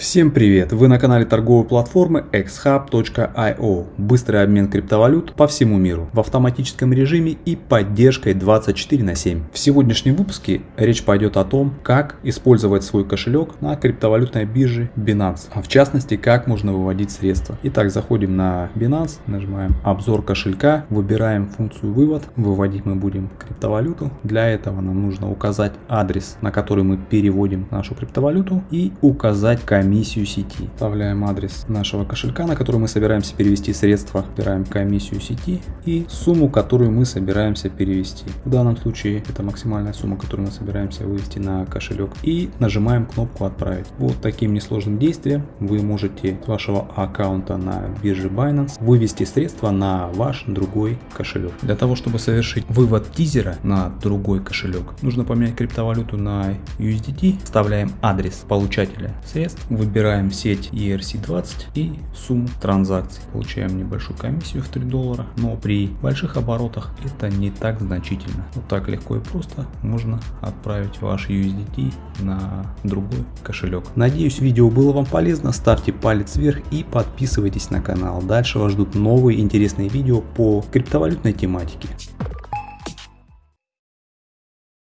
Всем привет! Вы на канале торговой платформы xhub.io. Быстрый обмен криптовалют по всему миру в автоматическом режиме и поддержкой 24 на 7. В сегодняшнем выпуске речь пойдет о том, как использовать свой кошелек на криптовалютной бирже Binance, а в частности, как можно выводить средства. Итак, заходим на Binance, нажимаем обзор кошелька, выбираем функцию вывод, выводить мы будем криптовалюту. Для этого нам нужно указать адрес, на который мы переводим нашу криптовалюту и указать комиссию комиссию сети. Вставляем адрес нашего кошелька, на который мы собираемся перевести средства. Выбираем комиссию сети и сумму, которую мы собираемся перевести. В данном случае это максимальная сумма, которую мы собираемся вывести на кошелек. И нажимаем кнопку «Отправить». Вот таким несложным действием вы можете с вашего аккаунта на бирже Binance вывести средства на ваш другой кошелек. Для того, чтобы совершить вывод тизера на другой кошелек, нужно поменять криптовалюту на USDT. Вставляем адрес получателя средств, выбираем сеть ERC20 и сумму транзакций. Получаем небольшую комиссию в 3 доллара, но при больших оборотах это не так значительно. Вот так легко и просто можно отправить ваш USDT на другой кошелек. Надеюсь видео было вам полезно, ставьте палец вверх и подписывайтесь на канал. Дальше вас ждут новые интересные видео по криптовалютной тематике.